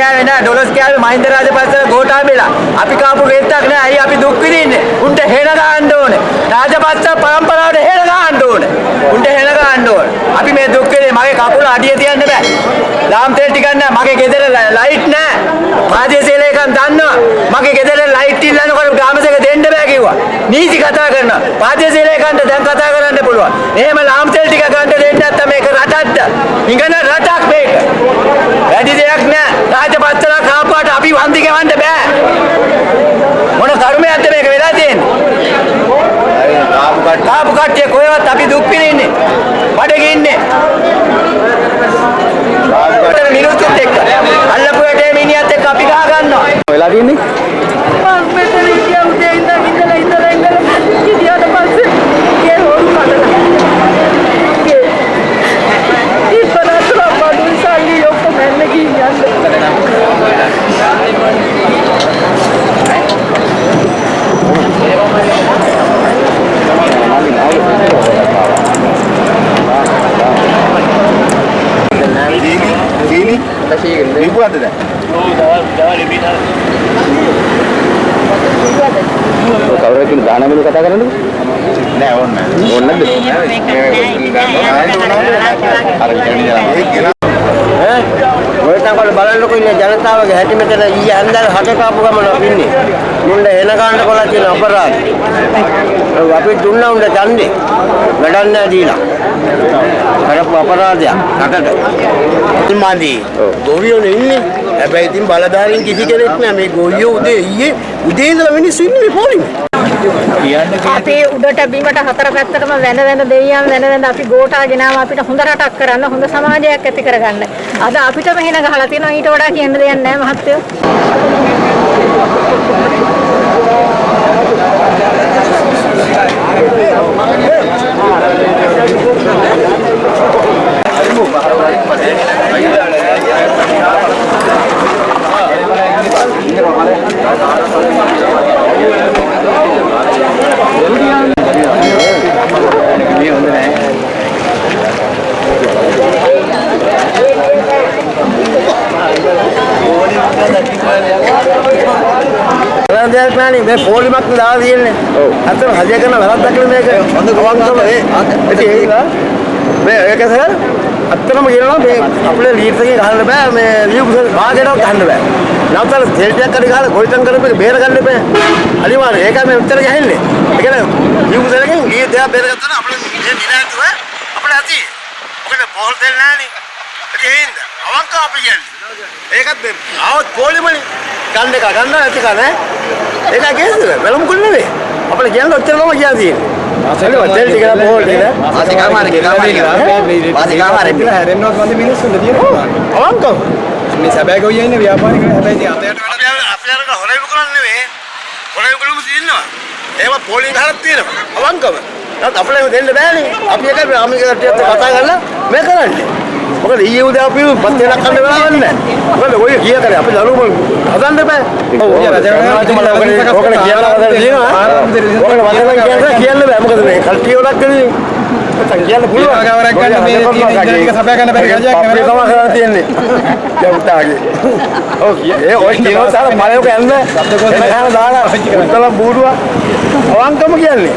කෑවේ නෑ ඩොලර්ස් කෑවේ මහින්ද රාජපක්ෂ ගෝඨාභයලා. අපි කාපු රෙත්තක් නෑ. අයි අපි දුක් විඳින්නේ. උන්ට හෙන ගහන්න ඕනේ. රාජපක්ෂ පරම්පරාවට හෙන ගහන්න ඕනේ. උන්ට හෙන ගහන්න ඕනේ. අපි මේ දුක් විඳින්නේ මගේ කකුල අඩිය තියන්න බෑ. ලාම් තෙල් ටිකක් නෑ. මගේ ගෙදර ලයිට් නෑ. ප්‍රාදේශීය ලේකම් දන්නවා. මගේ ගෙදර ලයිට් ඉල්ලනකොට ගාමසක දෙන්න බෑ කිව්වා. නීති කතා කරනවා. ප්‍රාදේශීය ලේකම්ට දැන් කතා කරන්න පුළුවන්. එහෙම ලාම් තෙල් ටික ගන්න දෙන්නේ නැත්නම් මේක රටක්ද? ඉංගන රටක් මේක. වැඩි දෙයක් නෑ. රාජපත්‍රලා කාපුවාට අපි වන්දි ගවන්න බෑ. මොන කර්මයක්ද මේක වෙලා තියෙන්නේ? කාපු කට්ටිය කොහෙවත් අපි දුක් විඳින්නේ. බඩගින්නේ ඉන්නේ. මිනිස්සුත් එක්ක. අල්ලපු වැටේ මිනිහත් එක්ක අපි ගහ ගන්නවා. වෙලා තියන්නේ මම මෙතන හිටියා උදේ ඉඳන් ඉඳලා ඉඳලා ඉඳලා ගියාට පස්සේ ගේ හොරු කඩලා ගේ ඉස්සරහට බඩුන් සල්ලි ඔක්කොම එන්න ගියන්නේ සීනි සීනි දීපුවද දැන් කවුරු කියන දානමිලු කතා කරන්නද නෑ ඕන්න ඕන්නද මොකටද බලන්නකො ඉන්නේ ජනතාවගේ හැටි මෙතන ඊයේ හන්දර හට කාපු ගමන ඉන්නේ. මුන්න එන ගන්න කොලා තියෙන අපරාධ. අපි දුන්නා උන්ට ඡන්දේ. වැඩක් නෑ දීලා. කරපු අපරාධයක් රටට. මන්දී ගොවියෝනේ ඉන්නේ හැබැයි ඉතින් බලධාරීන් කිසි කෙනෙක් නෑ මේ ගොවියෝ උදේ ඊයේ උදේ ඉඳලා මිනිස්සු ඉන්නේ මේ පොලිමේ අපි උඩට බිමට හතර පැත්තටම වැඳ වැඳ දෙයියන් වැඳ වැඳ අපි ගෝඨා ගෙනාව අපිට හොඳ රටක් කරන්න හොඳ සමාජයක් ඇති කරගන්න. අද අපිටම හින ගහලා තියෙනවා ඊට වඩා කියන්න දෙයක් නැහැ මහත්තයෝ. කරන්න දෙයක් නෑනේ මේ පොලිමක් දාලා තියෙන්නේ. ඔව්. අතන හදිය කරන වැරද්දක් නේ මේක. හොඳ ගවංගම ඒ. ඒක මේ ඒක සර් අත්තනම කියනවා මේ අපේ ලීඩ්ස් එකේ ගහන්න බෑ මේ ලියුකුසල් භාගයටවත් ගහන්න බෑ. නැවතල තෙල්ටියක් හරි ගහලා ගොවිතැන් කරපේක බේර ගන්න බෑ. අනිවාර්යයෙන් ඒකයි මේ උත්තර ගහන්නේ. ඒ කියන්නේ ලියුකුසල් එකෙන් ඊ දෙයක් බේර ගත්තා නම් අපේ දිනාතුව අපේ ඇති. මොකද පොල් දෙල් නෑනේ. ඒ හින්දා අවංක අපි කියන්නේ. ඒකත් මේ ආවත් පොලිමනේ ගන්න එක ගන්න නැති කන ඒක කේසද වෙලමුකුල් නෙවෙයි අපිට කියන්න ඔච්චර තමයි කියලා තියෙන්නේ. වටල් ටික නම් පොල් ටික. වාසි කාමාරේ කාමාරේ වාසි කාමාරේ හැරෙන්නවත් වන්ද මිනිස්සුන්ට තියෙනවා අවංකව. මේ සැබෑ ගොයියා ඉන්නේ ව්‍යාපාරිකයෝ හැබැයි ඉතින් අතයට අර අපි අර හොරේ කරන්නේ නෙවෙයි හොරේ කරුම තියෙනවා. ඒව පොලින් ගහලා තියෙනවා. අවංකව. නැත් අපිට දෙන්න බෑනේ. අපි එක අපි කට්ටියත් කතා කරලා මේ කරන්නේ මොකද ඊයේ උදේ අපි පත් වෙනක් කන්න වෙලාවක් නැහැ. මොකද ඔය කිය කරේ අපි දරුවෝ හදන්න බෑ. ඔව් ඔකට කියලා තියෙනවා. ඔකට වදලා කියන්න බෑ මොකද මේ කල්ටි වලක් නැත්නම් කියන්න පුළුවන්. ඒකාගාරයක් ගන්න මේ තියෙන ඉන්ජිනේරින් සපයා ගන්න බැරි අපේ නෙවෙයි. තමයි කරලා තියෙන්නේ. යවුතාගේ ඔව් ඒ ඔය කියනවා සාර මලයක යන්න එනකන් දාලා උත්තල බූරුවා අවංකම කියන්නේ.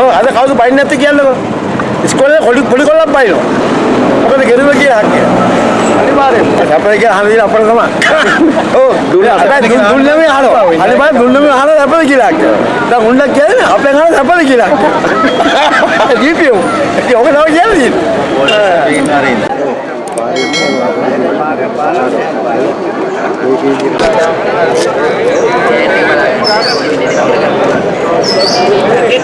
ඔව් අද කවුද බයින් නැත්තේ කියන්නකෝ. ඉස්කෝලේ කොඩි පොඩි කොල්ලක් බයිනවා මොකද ගෙරුව කියලා හක්කිය අනිවාර්යෙන්. අපේ කියලා අහන දින අපර තමයි. ඔව්. දුන්නා හැබැයි දුන්න මේ අහනවා. අනිවාර්යෙන් දුන්නේ මේ අහන අපේ කියලා. හක්කිය දැන් උන්ට කියන්නේ අපේ අහන අපේ කියලා. හක්කිය දීපියෝ. ඉතින් ඔක තමයි කියන්නේ ඒක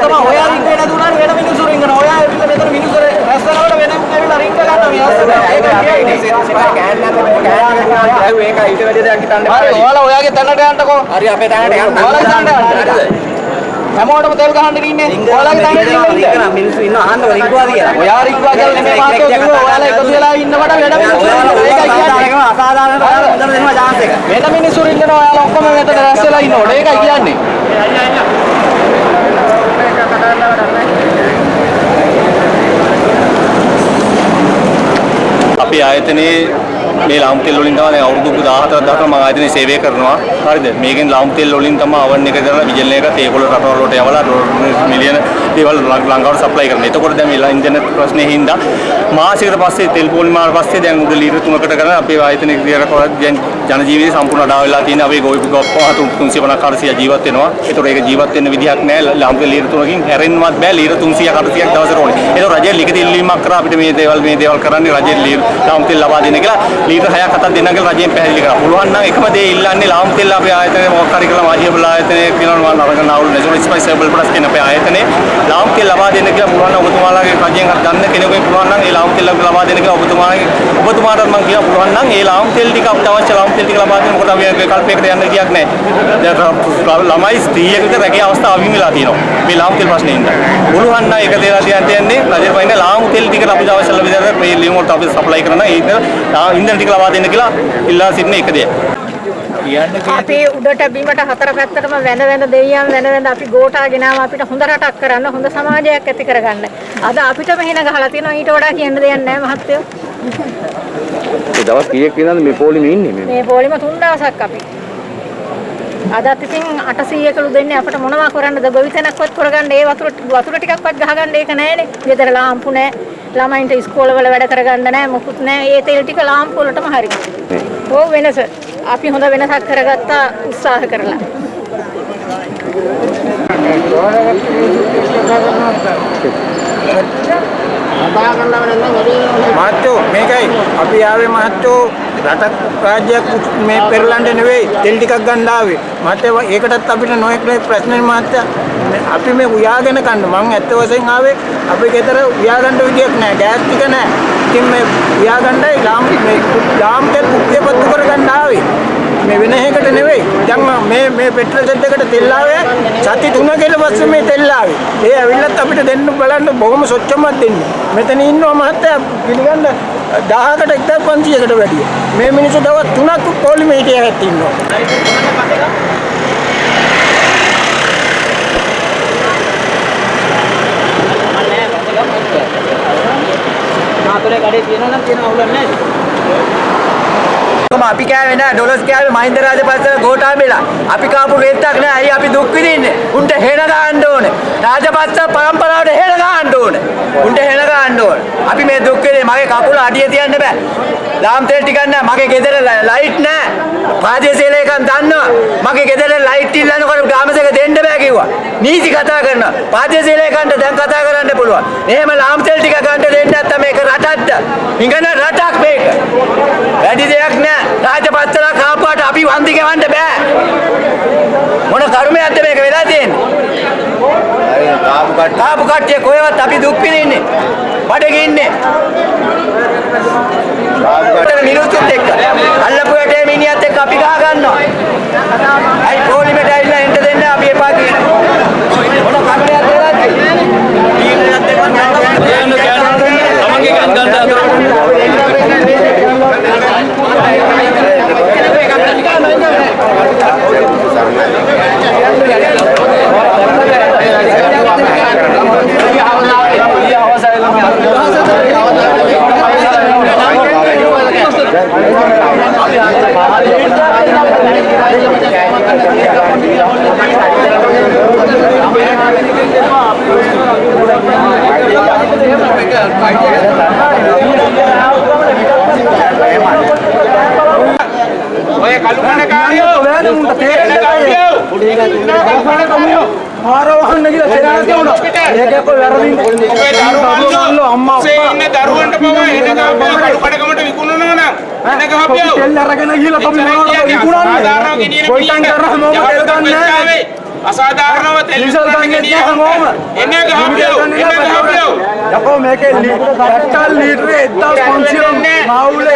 තමයි ඔයා රින්ග වෙන දුන්නාට වෙන මිනිස්සු රින්ගන ඔයා ඇවිල්ලා මෙතන මිනිස්සු රැස්සනවල වෙන ඇවිල්ලා රින්ග ගන්න ඔයාලා ඔයාගේ තැනට යන්නකෝ. හරි අපේ තැනට යන්න. ඔයාලගේ තැනට යන්න. හැමෝටම තෙල් ගහන්න ඉන්නේ. ඔයාලගේ තැනට ඉන්නේ. මිනිස්සු ඉන්න අහන්න රික්වා කියලා. ඔයා රික්වා කියලා නෙමෙයි මාතෝ කිව්වා ඔයාලා එකතු වෙලා ඉන්නවට වැඩ ඉන්නවා. ඒකයි කියන්නේ. අසාධාරණ හොඳට දෙනවා chance එක. වෙන මිනිස්සු ඉන්නවා ඔයාලා ඔක්කොම මෙතන රැස් වෙලා ඉන්නකොට. ඒකයි කියන්නේ. අපේ ආයතනයේ මේ ලාම් තෙල් වලින් තමයි දැන් අවුරුදු 14ක් දාලා මම ආයතනයේ සේවය කරනවා. හරිද? මේකෙන් ලාම් තෙල් වලින් තමයි අවන් එක කරලා විජල් එක තේකොළ රටවල් වලට යවලා මිලියන දේවල් ලංකාවට සප්ලයි කරනවා. එතකොට දැන් මේ ඉන්ටර්නෙට් ප්‍රශ්නේ හින්දා මාසයකට පස්සේ තෙල් පොලිමාර පස්සේ දැන් උද ලීටර් 3කට කරන අපේ ආයතනයේ ක්‍රියා කරලා දැන් ජන ජීවිතය සම්පූර්ණ අඩා වෙලා තියෙන අපේ ගොවි ගොප්පා 350 400 ජීවත් වෙනවා. ඒතකොට ඒක ජීවත් වෙන්න විදිහක් නැහැ. ලාම් තෙල් ලීටර් 3කින් හැරෙන්නවත් බෑ. ලීටර් 300 400ක් දවසට ඕනේ. ඒතකොට රජය ලිඛිත ඉල්ලීමක් කරා අපිට මේ දේවල් මේ දේවල් කරන්නේ රජයේ ලීටර් ලාම් තෙල් ලබා දෙන්න කියලා ලීටර් 6ක් 7ක් දෙන්න කියලා රජයෙන් පැහැදිලි කරා. පුළුවන් නම් එකම දේ ඉල්ලන්නේ ලාම් තෙල් අපේ ආයතනයේ මොකක් හරි කියලා මාධ්‍ය ආයතනයේ කියනවා මම නරක නාවුල් නැසොන ස්පයිසබල් ප්ලස් කියන අපේ ආයතනයේ ලාම් තෙල් ලබා දෙන්න කියලා පුළුවන් නම් ඔබතුමාලාගේ රජයෙන් හරි ගන්න කෙනෙකුගෙන් පුළුවන් නම් ඒ ලාම් තෙල් ලබා දෙන්න කියලා ඔබතුමාගේ ඔබතුමාට මම කියනවා පුළුවන් නම් ඒ ලාම් තෙල් ටික අපිට අවශ්‍ය ලාම් තෙල් ටික ලබා දෙන්න මොකද අපි විකල්පයකට යන්න ගියක් නැහැ. දැන් ළමයි ස්ත්‍රියකට රැකියාව අවස්ථාව අවින් වෙලා තියෙනවා. මේ ලාම් තෙල් ප්‍රශ්නේ හින්දා. පුළුවන් නම් ඒක දේලා තියන්න යන්නේ රජයෙන් පයින් ලාම් තෙල් ටික අපිට අවශ්‍ය ලබා විදිහට මේ ලියුම් වලට අපි සප්ලයි කරන ඒක ඉන්ධන ටික ලබා දෙන්න කියලා ඉල්ලා සිටින එක දෙයක්. අපි උඩට බිමට හතර පැත්තටම වැඳ වැඳ දෙයියන් වැඳ වැඳ අපි ගෝඨා ගෙනාව අපිට හොඳ රටක් කරන්න හොඳ සමාජයක් ඇති කරගන්න. අද අපිටම හින ගහලා තියෙනවා ඊට වඩා කියන්න දෙයක් නැහැ මහත්තයෝ. දවස් කීයක් විතරද මේ පොලිමේ ඉන්නේ මේ මේ පොලිම තුන් දවසක් අපි. අදත් ඉතින් 800කලු දෙන්නේ අපිට මොනවා කරන්නද ගොවිතැනක්වත් කරගන්න ඒ වතුර වතුර ටිකක්වත් ගහගන්න ඒක නැහැනේ. ගෙදර ලාම්පු නැහැ. ළමයින්ට ඉස්කෝලවල වැඩ කරගන්න නැහැ මොකුත් නැහැ. ඒ තෙල් ටික ලාම්පු වලටම හරි. ඕ වෙනස. අපි හොඳ වෙනසක් කරගත්තා උත්සාහ කරලා. මහත්තයෝ මේකයි. අපි ආවේ මහත්තයෝ රටක් රාජ්‍යයක් මේ පෙරලන්න නෙවෙයි තෙල් ටිකක් ගන්න ආවේ. මහත්තයා ඒකටත් අපිට නොයෙක් නොයෙක් ප්‍රශ්න මහත්තයා. මේ අපි මේ උයාගෙන කන්න. මං ඇත්ත වශයෙන් ආවේ අපේ ගෙදර උයාගන්න විදියක් නැහැ ගෑස් ටික නැහැ ඉතින් මේ උයාගන්නයි ලාම් මේ ලාම් තෙල් කුක්කේ පත්තු කරගන්න ආවේ. මේ වෙන එකකට නෙවෙයි. දැන් මම මේ මේ පෙට්‍රල් සෙට් එකට තෙල් ආවේ සති 3 කට පස්සේ මේ තෙල් ආවේ ඒ ඇවිල්ලත් අපිට දෙන්න බලන්න බොහොම සොච්චමක් දෙන්නේ. මෙතන ඉන්නවා මහත්තයා පිළිගන්න 1000කට 1500කට වැඩිය. මේ මිනිස්සු දවස් 3ක් පොලිමේ හිටියත් ඉන්නවා. කොහොම අපි කෑවේ නෑ. ඩොලර්ස් කෑවේ මහින්ද රාජපක්ෂ ගෝඨාභයලා අපි කාපු රෙද්දක් නෑ. අයි අපි දුක් විඳින්නේ? උන්ට හේන ගහන්න ඕනේ. රාජපක්ෂ පරම්පරාවට හේන ගහන්න ඕනේ. උන්ට හේන ගහන්න ඕනේ. අපි මේ දුක් විඳින්නේ. මගේ කකුල අඩිය තියන්න බෑ. ලාම් තෙල් ටිකක් නෑ. මගේ ගෙදර ලයිට් නෑ. ප්‍රාදේශීය ලේකම් දන්නවා. මගේ ගෙදර ලයිට් ඉල්ලනකොට ගාමසක දෙන්න බෑ කිව්වා. නීති කතා කරනවා. ප්‍රාදේශීය ලේකම්ට දැන් කතා කරන්න පුළුවන්. එහෙම ලාම් තෙල් ටික ගන්න දෙන්නේ නැත්නම් මේක රටක්ද? ඉංගන රටක් මේක. වැඩි දෙයක් නෑ. රාජපක්ෂලා කාපුවාට අපි වන්දි ගෙවන්න බෑ. මොන කර්මයක්ද මේක වෙලා තියෙන්නේ? කාපු කට කාපු කට්ටිය කොහෙවත් අපි දුක් විඳින්නේ බඩගින්නේ ඉන්නේ කාපු මිනිස්සුත් එක්ක. අල්ලපු වැටේ මිනිහත් එක්ක අපි ගහ ගන්නවා. අයි පොලිමට ඇවිල්ලා එන්න දෙන්න අපි එපා කියන මොන කර්මයක්ද වෙලා ¡Gracias! ඉන්න දරුවන්ට පවා එන ගහපියව කඩු කඩකමට විකුණනවා නම් එන ගහපියව තෙල් අරගෙන ගිහලා අපි මොනවද විකුණන්නේ? කොයිතන් කරා මොකද ගන්නෑ? අසාධාරණව තෙල් විකුණන්න ගෙනියන්න එන්නේ ගහපියෝ එන්නේ ගහපියෝ යකෝ මේකේ ලීටර් ලීටරේ 1500 මාවුල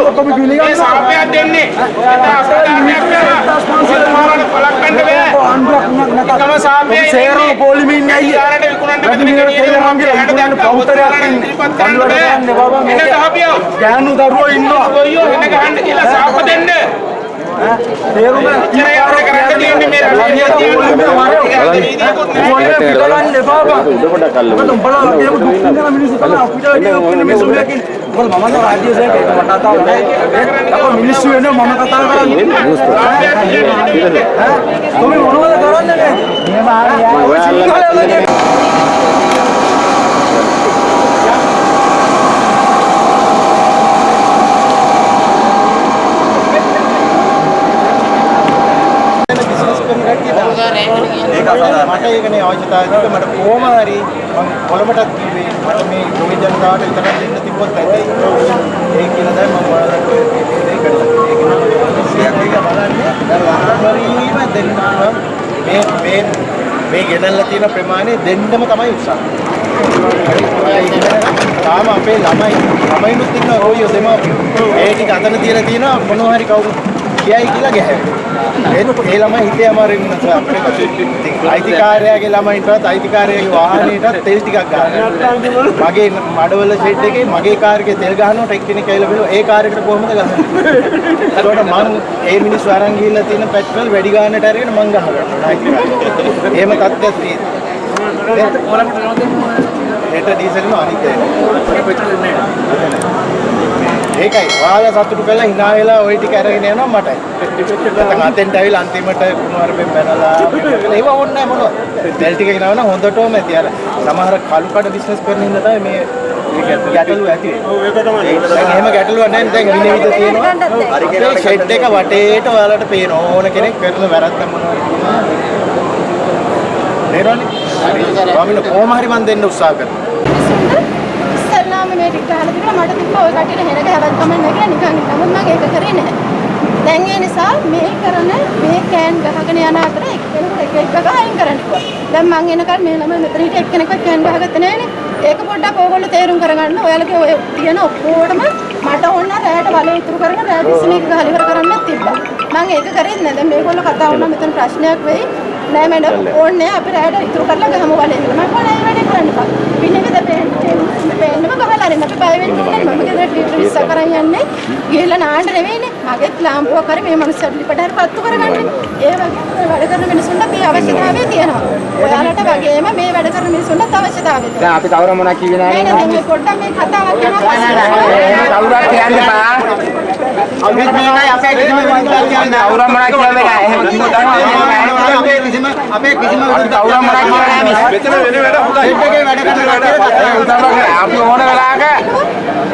ඔක්කොම මේ පිළිගන්නවා සාපයක් දෙන්නේ එතන අසාධාරණයක් වෙනවා පලක් ගන්න බෑ එකම සාපය සේරම පොලිමින් ඇයි ඊළඟට විකුණන්න වැඩි ගෙනියන්න තේරුම් ගන්න ඉක්මනට දැක්කා පවුතරයක් පල්ලවට බෑ යන්න බබා මේක ගහපියෝ ගෑනු දරුවෝ ඉන්නවා ගොයියෝ එන්න ගහන්න කියලා සාප දෙන්න තේරුම එච්චර යාර කරන්න තියෙන්නේ මේ රටේ පිටලන්න එපා බා උඩ පොඩක් අල්ලමු. මට උඹලා වගේම දුක් විඳින මිනිස්සු තමයි අපිට මිනිස්සු මේකෙන් මොකද මම නම් රාජ්‍ය සේවකයෙක් මට කතාව නෑ අපෝ මිනිස්සු වෙනවා මම කතා කරන්නේ ඈ මොනවද කරන්නේ මේ සිංහලයේ ඒක අසාධාරණ. මට ඒකනේ අවශ්‍යතාවය තිබ්බ මට කොහොම හරි මම කොළඹටත් කිව්වේ මට මේ ගොවි ජනතාවට විතරක් දෙන්න තිබ්බොත් ඇති. ඒ කියලා දැන් මම ඔයාලට මේ දේ කරලා ඒක ඒක බලන්නේ. දැන් ලංකාවරීම දෙන්න මේ මේ මේ ගෙනල්ලා තියෙන ප්‍රමාණය දෙන්නම තමයි උත්සාහ. තාම අපේ ළමයි ළමයිනුත් ඉන්න රෝයෝ දෙමාපියෝ. ඒ ටික අතන තියලා තියෙනවා මොනවා හරි කවුරු කියයි කියලා ගැහැවෙනවා ඒ ළමයි හිතේ අමාරුවෙන් ඉන්නවා අපේ අයිතිකාරයාගේ ළමයින්ටත් අයිතිකාරයාගේ වාහනේටත් තෙල් ටිකක් ගන්න. මගේ මඩවල ෂෙඩ් එකේ මගේ කාර් එකේ තෙල් ගහනකොට එක්කෙනෙක් ඇවිල්ලා බලුවා ඒ කාර් එකට කොහොමද ගහන්නේ? ඒකට මං ඒ මිනිස්සු අරන් ගිහිල්ලා තියෙන පෙට්‍රල් වැඩි ගන්නට අරගෙන මං ගහගන්නවා එහෙම තත්ත්වයක් තියෙනවා. ඒට ඩීසල් નો අනිත් ඒකයි ඔයාලා සතුටු කරලා hina වෙලා ওই ටික අරගෙන යනවා මටයි. නැත්නම් අතෙන්ට ඇවිල්ලා අන්තිමට කුමාරපෙන් බැනලා ඒව ඕනේ මොනවද. තෙල් ටික ගෙනවන හොඳටම ඇති අර සමහර කලු කඩ බිස්නස් කරන හින්දා තමයි මේ ගැටලු ඇති වෙන්නේ. දැන් එහෙම ගැටලුවක් නැහැ දැන් විනිවිද තියෙනවා. අපේ ෂෙඩ් එක වටේට ඔයාලට පේන ඕන කෙනෙක් කරන වැරද්ද මොනවද? නේරෝනේ. ස්වාමීන් කොහොම හරි මන් දෙන්න උත්සාහ කරනවා. ඉස්සල්ලාම මේ ටික ගහලා තිබුණා මට තිබ්බා ඔය කටියට හෙන ගහවත් කමක් නැහැ කියලා නිකන් නමුත් මම ඒක කරේ නැහැ. දැන් ඒ නිසා මේ කරන මේ කෑන් ගහගෙන යන අතර එක්කෙනෙකුට එක එක ගහ අයින් කරන්න කිව්වා. දැන් මං එනකල් මේ ළමයි මෙතන හිටිය එක්කෙනෙක්වත් කෑන් ගහගත්තේ නැහනේ. ඒක පොඩ්ඩක් ඕගොල්ලෝ තේරුම් කරගන්න. ඔයාලගේ ඔය තියෙන ඔක්කොටම මට ඕන රැයට වලේ ඉතුරු කරගෙන රැය විශ්මීක ගහලා ඉවර කරන්නත් තිබ්බා. මං ඒක කරේ නැහැ. දැන් මේගොල්ලෝ කතා වුණා මෙතන ප්‍රශ්නයක් වෙයි. නෑ මැඩම් ඕනේ අපි රැයට ඉතුරු කරලා ගහමු වලේ. මම කොහොමද මේ වැඩේ කරන්න බෑ. විනිවිද පේන්නේ පේන්නම ගහලා අරින්න අපි බය වෙන්නේ නැහැ. මම ගෙදරට ලිටර් ඉස්ස කරන් යන්නේ. ගිහලා නාන්න නෙවෙයිනේ. මගෙත් ලාම්පුවක් හරි මේ මනුස්සයාට ලිපට හරි පත්තු කරගන්න. ඒ වගේ වැඩ කරන මිනිස්සුන්ට මේ අවශ්‍යතාවය තියෙනවා. ඔයාලට වගේම මේ වැඩ කරන මිනිස්සුන්ට අවශ්‍යතාවය තියෙනවා. දැන් අපි කවුරු මොනවා කිව්වේ නෑ නැහැ නෑ මේ පොඩ්ඩක් මේ කතාවක් කරනවා කවුරුත් කියන්න එපා අපි මේකයි අපේ කිසිම විදිහක් කියන්නේ කවුරු මොනවා කියන්නේ නැහැ එහෙම කිව්වොත් අපේ කිසිම අපේ කිසිම කවුරු මොනවා කියන්නේ නැහැ මෙතන වෙන වැඩ හොඳයි. එකේ වැඩ කරන අපි ඕන වෙලාවක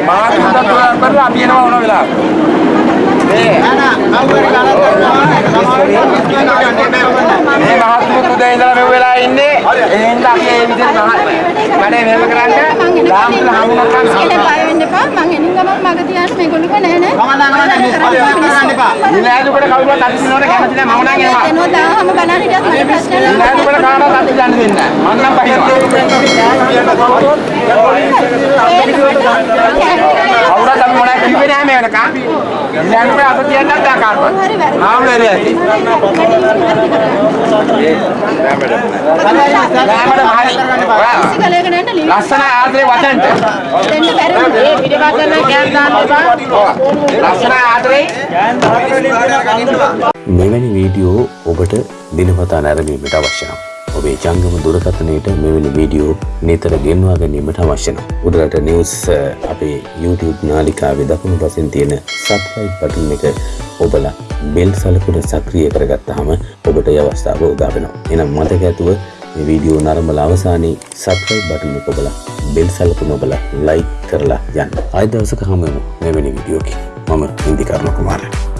මාත් හදන්න කරලා අපි එනවා ඕන වෙලාවක. මේ මේ මහත්මුත් උදේ ඉඳලා මෙව වෙලා ඉන්නේ. එහෙනම් අපි ඒ විදිහට වැඩේ මෙහෙම කරන්න. ලාම්පුල හමුනක් ඉස්කලේ බය වෙන්න එපා. මං එනින් ගමන් මග තියන්න මේගොල්ලෝ නෑ නෑ. ඉලාදුකට කවුරුත් අත් දිනවල කැමති නැහැ මම නම් එනවා බලන්න හිටියත් මට ප්‍රශ්න නෑ. ඉලාදුකට කාටවත් අත් දන්න දෙන්නේ. නැහැ මම නම් පහිනවා කවුරුත් අපි මොනවද කිව්වේ නැහැ මේ වෙනකන් ඉලාදුකට අත තියන්නත් දා කාටවත්? හරි වැරදි. ආවල ඇති. ලස්සන ආදරේ වචනට. දෙන්න බැරි ඒ පිටිපස්සෙන් කෑන් දාන්න එපා. ලස්සන ආදරේ. මෙවැනි වීඩියෝ ඔබට දිනපතා නැරඹීමට අවශ්‍ය නම් ඔබේ ජංගම දුරකථනයට මෙවැනි වීඩියෝ නිතර ගෙන්වා ගැනීමට අවශ්‍ය නම් උඩරට නිවස් අපේ YouTube නාලිකාවේ දකුණු පසින් තියෙන සබ්ස්ක්‍රයිබ් බටන් එක ඔබලා බෙල් සලකුණ සක්‍රිය කරගත්තාම ඔබට ඒ අවස්ථාව උදා වෙනවා. එහෙනම් මතක ඇතුව මේ වීඩියෝ නරඹලා අවසානයේ සබ්ස්ක්‍රයිබ් බටන් එක ඔබලා බෙල් සලකුණ ඔබලා ලයික් කරලා යන්න. ආයෙ දවසක හමු වෙමු මෙවැනි වීඩියෝකින්. මම ඉන්දිකර්ණ කුමාරයා